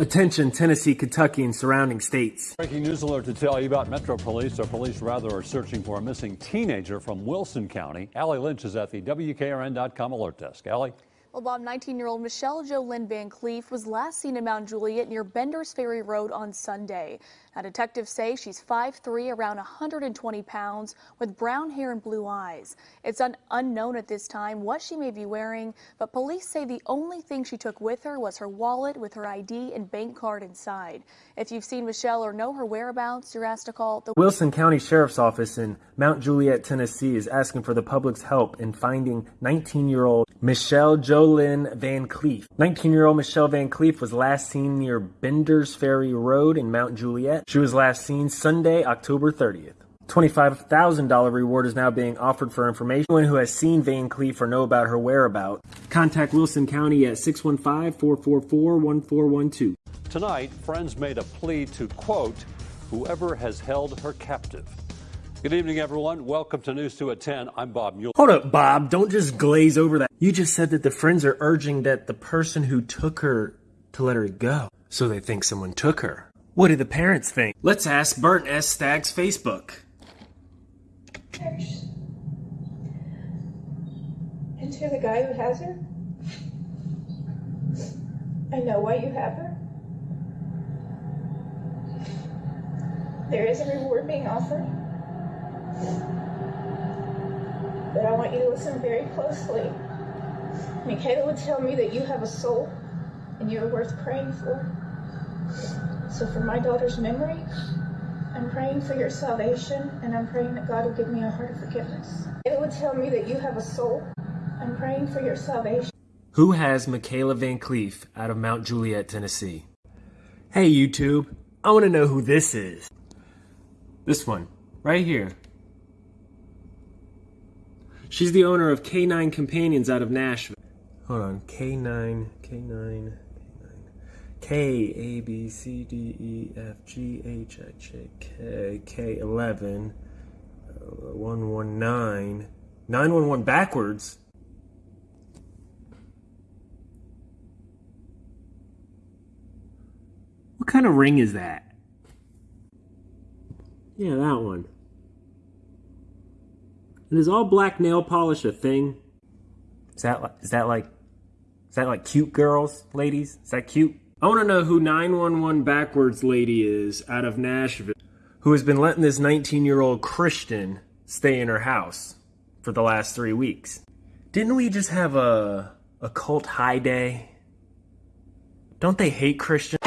Attention, Tennessee, Kentucky, and surrounding states. Breaking news alert to tell you about Metro Police, or police rather, are searching for a missing teenager from Wilson County. Allie Lynch is at the WKRN.com alert desk. Allie? Well, Bob, 19-year-old Michelle Jolynn Van Cleef was last seen in Mount Juliet near Benders Ferry Road on Sunday. Detectives say she's 5'3", around 120 pounds, with brown hair and blue eyes. It's un unknown at this time what she may be wearing, but police say the only thing she took with her was her wallet with her ID and bank card inside. If you've seen Michelle or know her whereabouts, you're asked to call the Wilson County Sheriff's Office in Mount Juliet, Tennessee is asking for the public's help in finding 19-year-old Michelle Jolynn Van Cleef. 19-year-old Michelle Van Cleef was last seen near Benders Ferry Road in Mount Juliet. She was last seen Sunday, October 30th. $25,000 reward is now being offered for information. Anyone who has seen Van Cleef or know about her whereabouts, contact Wilson County at 615-444-1412. Tonight, friends made a plea to, quote, whoever has held her captive. Good evening, everyone. Welcome to News 2 at 10. I'm Bob Mueller. Hold up, Bob. Don't just glaze over that. You just said that the friends are urging that the person who took her to let her go. So they think someone took her. What do the parents think? Let's ask Bert S. Stag's Facebook. And to the guy who has her, I know why you have her. There is a reward being offered. But I want you to listen very closely. Michaela would tell me that you have a soul and you're worth praying for. So for my daughter's memory, I'm praying for your salvation and I'm praying that God will give me a heart of forgiveness. It would tell me that you have a soul. I'm praying for your salvation. Who has Michaela Van Cleef out of Mount Juliet, Tennessee? Hey YouTube, I want to know who this is. This one, right here. She's the owner of K9 Companions out of Nashville. Hold on, K9, K9. K, A, B, C, D, E, F, G, H, I, J, K, K, 11, uh, 119, 911 backwards. What kind of ring is that? Yeah, that one. And is all black nail polish a thing? Is that is that like is that like cute girls, ladies? Is that cute? I want to know who 911 backwards lady is out of Nashville who has been letting this 19 year old Christian stay in her house for the last three weeks. Didn't we just have a, a cult high day? Don't they hate Christians?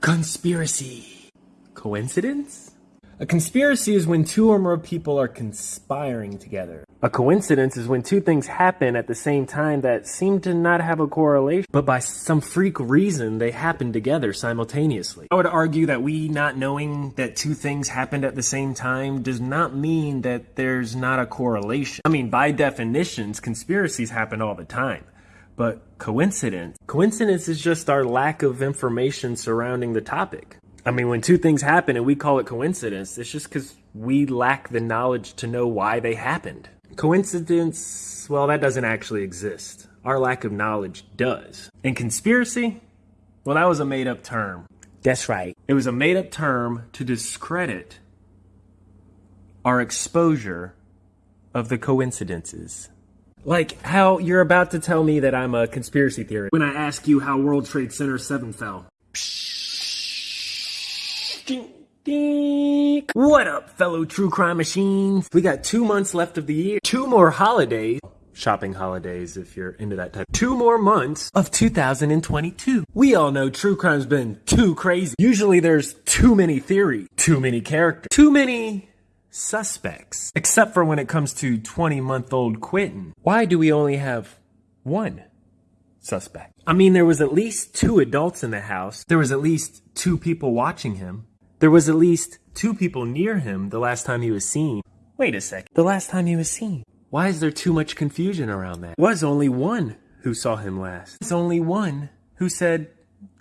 Conspiracy. Coincidence? A conspiracy is when two or more people are conspiring together. A coincidence is when two things happen at the same time that seem to not have a correlation, but by some freak reason they happen together simultaneously. I would argue that we not knowing that two things happened at the same time does not mean that there's not a correlation. I mean, by definitions, conspiracies happen all the time. But coincidence? Coincidence is just our lack of information surrounding the topic. I mean, when two things happen and we call it coincidence, it's just because we lack the knowledge to know why they happened. Coincidence, well, that doesn't actually exist. Our lack of knowledge does. And conspiracy, well, that was a made up term. That's right. It was a made up term to discredit our exposure of the coincidences. Like how you're about to tell me that I'm a conspiracy theorist when I ask you how World Trade Center 7 fell. What up, fellow true crime machines? We got two months left of the year, two more holidays, shopping holidays if you're into that type, two more months of 2022. We all know true crime's been too crazy. Usually there's too many theories, too many characters, too many suspects. Except for when it comes to 20 month old Quinton. Why do we only have one? suspect. I mean, there was at least two adults in the house. There was at least two people watching him. There was at least two people near him the last time he was seen. Wait a second. The last time he was seen. Why is there too much confusion around that? Was only one who saw him last. It's only one who said,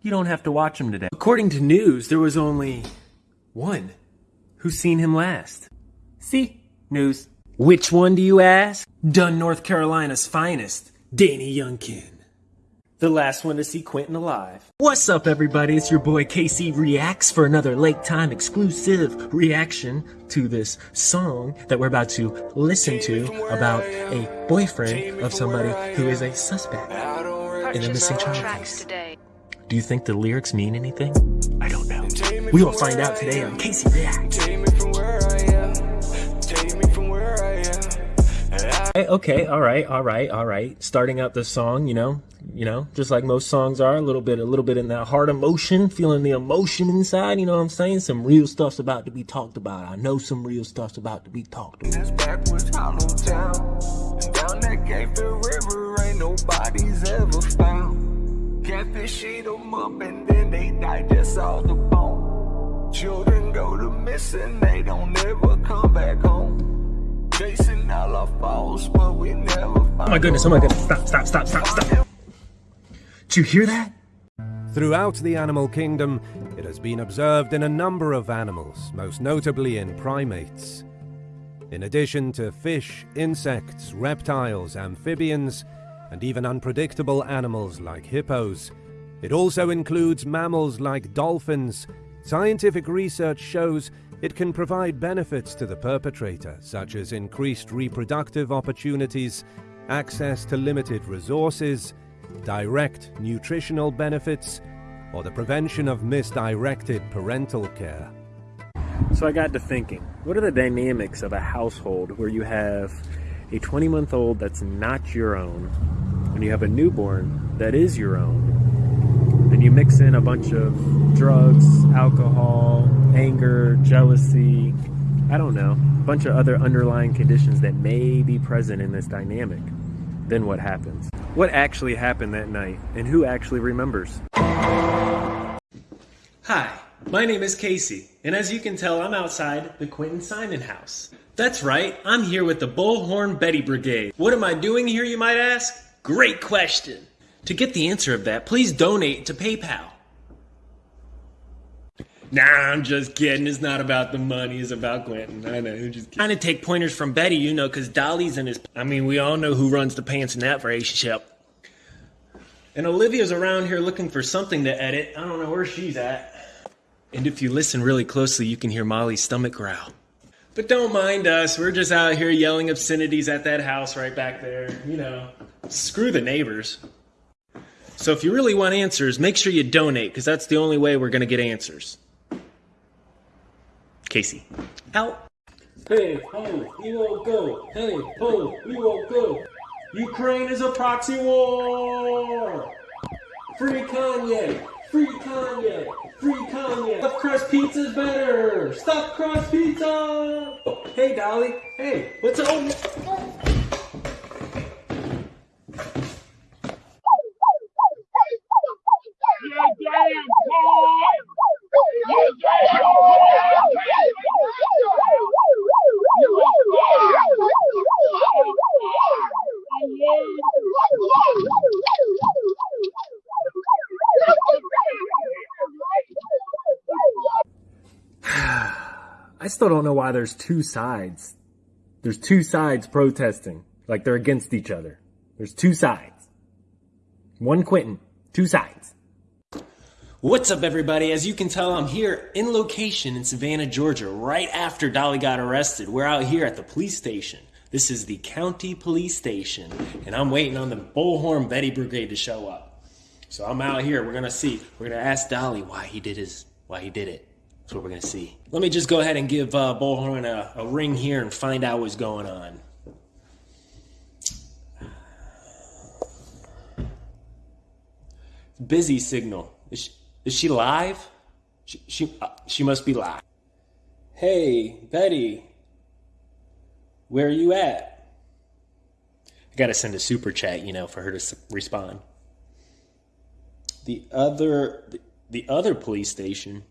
you don't have to watch him today. According to news, there was only one who seen him last. See? News. Which one do you ask? Dunn, North Carolina's finest, Danny Youngkin. The last one to see Quinton alive. What's up, everybody? It's your boy KC Reacts for another Lake Time exclusive reaction to this song that we're about to listen to about a boyfriend of somebody who is a suspect in a missing child case. Do you think the lyrics mean anything? I don't know. We will find out today on KC Reacts. Okay, all right, all right, all right. Starting out the song, you know, you know, just like most songs are, a little bit, a little bit in that heart emotion, feeling the emotion inside. You know what I'm saying? Some real stuff's about to be talked about. I know some real stuff's about to be talked about. This backwoods hollow town, down that Gainesville River, ain't nobody's ever found. Catfish eat them up and then they digest all the bone. Children go to missing, they don't ever come back home. Chasing all our falls, but we never Oh my goodness, oh my goodness. Stop, stop, stop, stop, stop. Did you hear that? Throughout the animal kingdom, it has been observed in a number of animals, most notably in primates. In addition to fish, insects, reptiles, amphibians, and even unpredictable animals like hippos, it also includes mammals like dolphins. Scientific research shows it can provide benefits to the perpetrator, such as increased reproductive opportunities, access to limited resources, direct nutritional benefits, or the prevention of misdirected parental care. So I got to thinking, what are the dynamics of a household where you have a 20 month old that's not your own, and you have a newborn that is your own, and you mix in a bunch of drugs, alcohol, anger, jealousy, I don't know, a bunch of other underlying conditions that may be present in this dynamic, then what happens? What actually happened that night, and who actually remembers? Hi, my name is Casey, and as you can tell, I'm outside the Quinton Simon house. That's right, I'm here with the Bullhorn Betty Brigade. What am I doing here, you might ask? Great question. To get the answer of that, please donate to PayPal. Nah, I'm just kidding. It's not about the money. It's about Quinton. I know. I'm just Trying to take pointers from Betty, you know, because Dolly's in his. I mean, we all know who runs the pants in that relationship. And Olivia's around here looking for something to edit. I don't know where she's at. And if you listen really closely, you can hear Molly's stomach growl. But don't mind us. We're just out here yelling obscenities at that house right back there. You know, screw the neighbors. So if you really want answers, make sure you donate, because that's the only way we're going to get answers. Casey. Out. Hey, ho, you won't go. Hey, ho, you won't go. Ukraine is a proxy war. Free Kanye. Free Kanye. Free Kanye. Stuffed crust pizza's better. Stuffed crust pizza. Hey, Dolly. Hey, what's up? I still don't know why there's two sides. There's two sides protesting. Like they're against each other. There's two sides. One Quinton. Two sides. What's up, everybody? As you can tell, I'm here in location in Savannah, Georgia, right after Dolly got arrested. We're out here at the police station. This is the county police station, and I'm waiting on the Bullhorn Betty Brigade to show up. So I'm out here. We're gonna see. We're gonna ask Dolly why he did his, why he did it. That's what we're gonna see. Let me just go ahead and give uh, Bullhorn a, a ring here and find out what's going on. Busy signal. Is she, is she live? She she uh, she must be live. Hey, Betty. Where are you at? I got to send a super chat, you know, for her to respond. The other the, the other police station.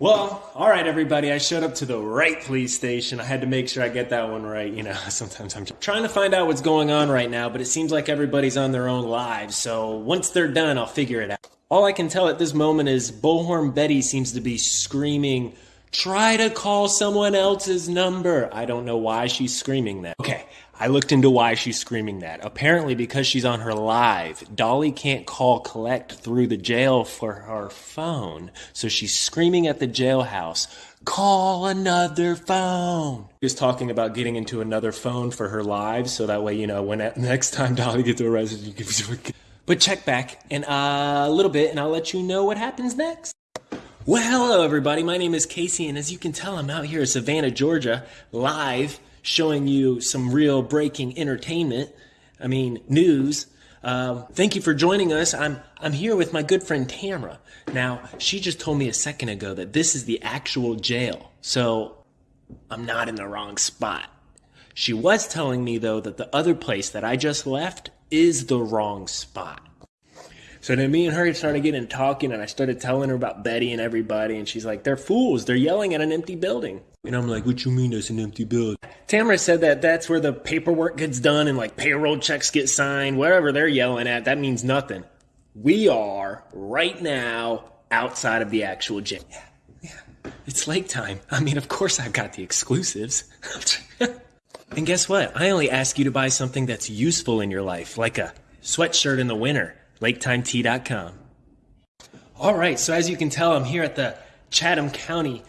Well, all right, everybody. I showed up to the right police station. I had to make sure I get that one right. You know, sometimes I'm trying to find out what's going on right now, but it seems like everybody's on their own lives. So once they're done, I'll figure it out. All I can tell at this moment is Bullhorn Betty seems to be screaming, Try to call someone else's number. I don't know why she's screaming that. Okay, I looked into why she's screaming that. Apparently, because she's on her live, Dolly can't call collect through the jail for her phone. So she's screaming at the jailhouse, call another phone. She's talking about getting into another phone for her live. So that way, you know, when next time Dolly gets arrested, you can. But check back in a little bit and I'll let you know what happens next. Well, hello everybody. My name is Casey, and as you can tell, I'm out here in Savannah, Georgia, live, showing you some real breaking entertainment. I mean, news. Um, thank you for joining us. I'm I'm here with my good friend Tamra. Now, she just told me a second ago that this is the actual jail, so I'm not in the wrong spot. She was telling me though that the other place that I just left is the wrong spot. So then me and her started getting talking, and I started telling her about Betty and everybody, and she's like, "They're fools. They're yelling at an empty building." And I'm like, "What you mean it's an empty building?" Tamara said that that's where the paperwork gets done and like payroll checks get signed. Whatever they're yelling at, that means nothing. We are right now outside of the actual jail. Yeah, yeah. It's lake time. I mean, of course I've got the exclusives. and guess what? I only ask you to buy something that's useful in your life, like a sweatshirt in the winter LakeTimeTea.com. All right, so as you can tell, I'm here at the Chatham County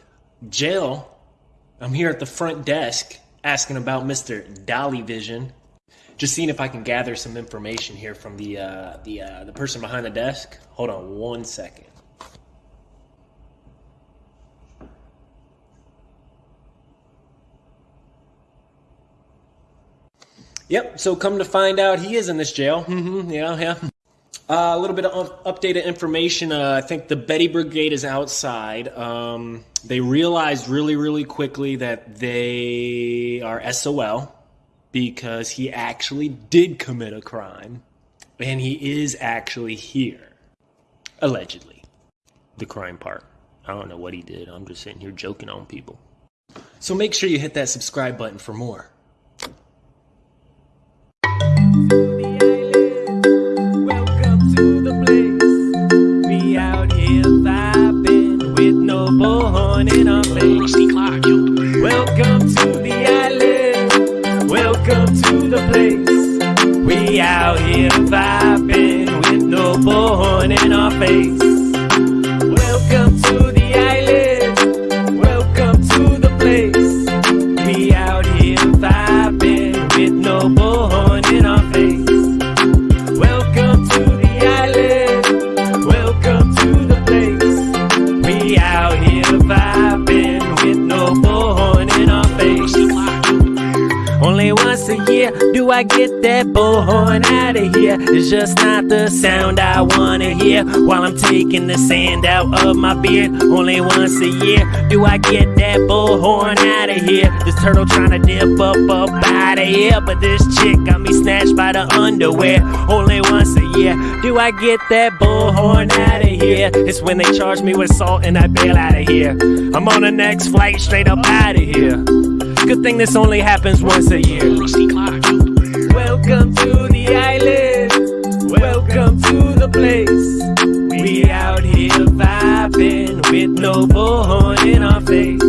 Jail. I'm here at the front desk asking about Mr. Dolly Vision. Just seeing if I can gather some information here from the uh, the uh, the person behind the desk. Hold on one second. Yep. So come to find out, he is in this jail. Mm-hmm, yeah, yeah. Uh, a little bit of updated information. Uh, I think the Betty Brigade is outside. Um, they realized really, really quickly that they are SOL because he actually did commit a crime and he is actually here. Allegedly. The crime part. I don't know what he did. I'm just sitting here joking on people. So make sure you hit that subscribe button for more. It's just not the sound I wanna hear while I'm taking the sand out of my beard. Only once a year do I get that bullhorn out of here. This turtle trying to dip up up out of here, but this chick got me snatched by the underwear. Only once a year do I get that bullhorn out of here. It's when they charge me with salt and I bail out of here. I'm on the next flight straight up out of here. Good thing this only happens once a year. Welcome to place. We out here vibing with no bullhorn in our face.